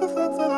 Musik